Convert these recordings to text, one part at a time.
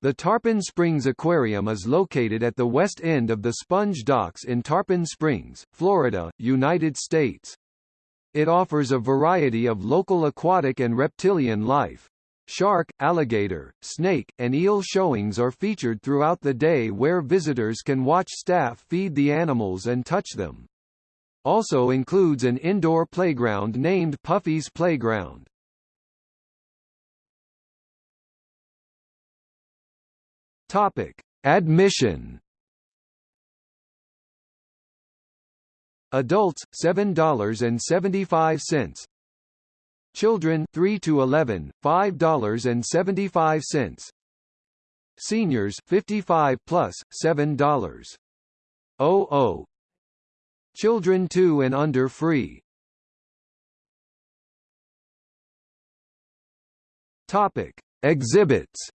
The Tarpon Springs Aquarium is located at the west end of the Sponge Docks in Tarpon Springs, Florida, United States. It offers a variety of local aquatic and reptilian life. Shark, alligator, snake, and eel showings are featured throughout the day where visitors can watch staff feed the animals and touch them. Also includes an indoor playground named Puffy's Playground. Topic: Admission. Adults $7.75. Children 3 to 11 $5.75. Seniors 55 plus $7. Oh Children 2 and under free. Topic: Exhibits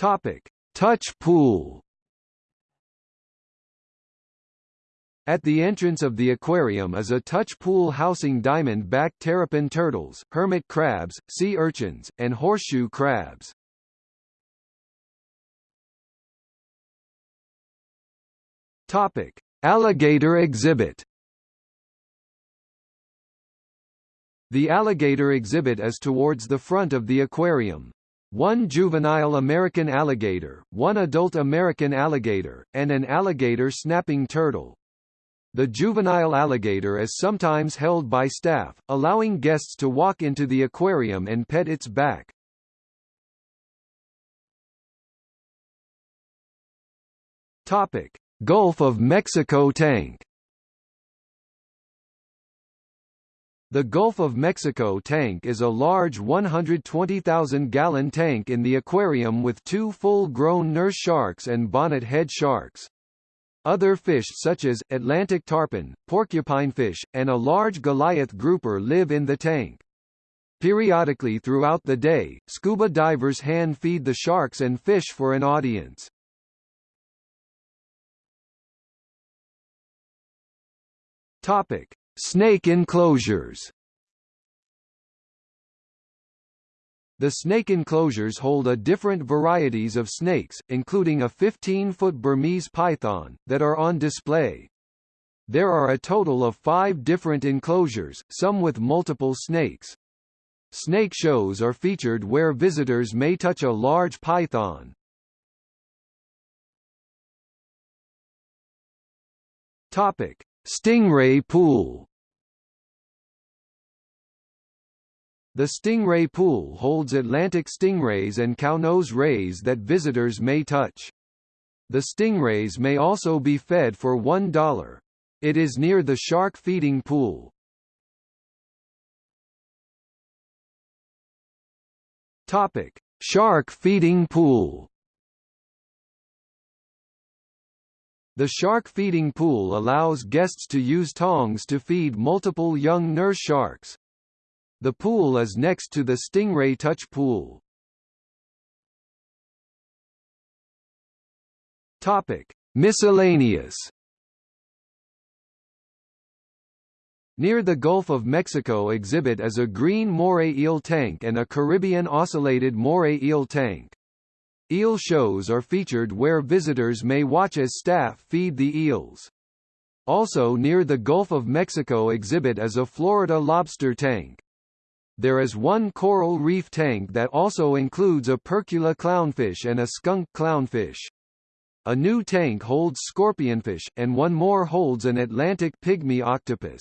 Topic: Touch pool. At the entrance of the aquarium is a touch pool housing diamond-back terrapin turtles, hermit crabs, sea urchins, and horseshoe crabs. Topic: Alligator exhibit. The alligator exhibit is towards the front of the aquarium. One juvenile American alligator, one adult American alligator, and an alligator snapping turtle. The juvenile alligator is sometimes held by staff, allowing guests to walk into the aquarium and pet its back. Topic: Gulf of Mexico tank. The Gulf of Mexico tank is a large 120,000-gallon tank in the aquarium with two full-grown nurse sharks and bonnet head sharks. Other fish such as, Atlantic tarpon, porcupinefish, and a large Goliath grouper live in the tank. Periodically throughout the day, scuba divers hand feed the sharks and fish for an audience. Topic. Snake enclosures The snake enclosures hold a different varieties of snakes, including a 15-foot Burmese python, that are on display. There are a total of five different enclosures, some with multiple snakes. Snake shows are featured where visitors may touch a large python. Topic: Stingray Pool The Stingray Pool holds Atlantic stingrays and cownose rays that visitors may touch. The stingrays may also be fed for $1. It is near the shark feeding pool. Topic: Shark feeding pool. The shark feeding pool allows guests to use tongs to feed multiple young nurse sharks. The pool is next to the Stingray Touch Pool. Topic: Miscellaneous. Near the Gulf of Mexico exhibit is a green moray eel tank and a Caribbean ocellated moray eel tank. Eel shows are featured where visitors may watch as staff feed the eels. Also near the Gulf of Mexico exhibit is a Florida lobster tank. There is one coral reef tank that also includes a percula clownfish and a skunk clownfish. A new tank holds scorpionfish, and one more holds an Atlantic pygmy octopus.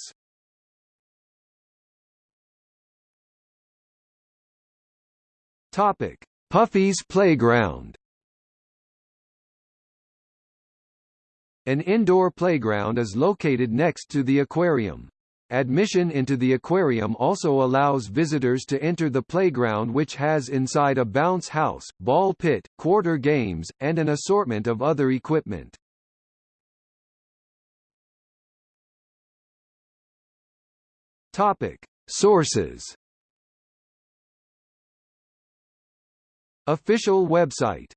Topic: Puffy's Playground. An indoor playground is located next to the aquarium. Admission into the aquarium also allows visitors to enter the playground which has inside a bounce house, ball pit, quarter games, and an assortment of other equipment. Topic. Sources Official website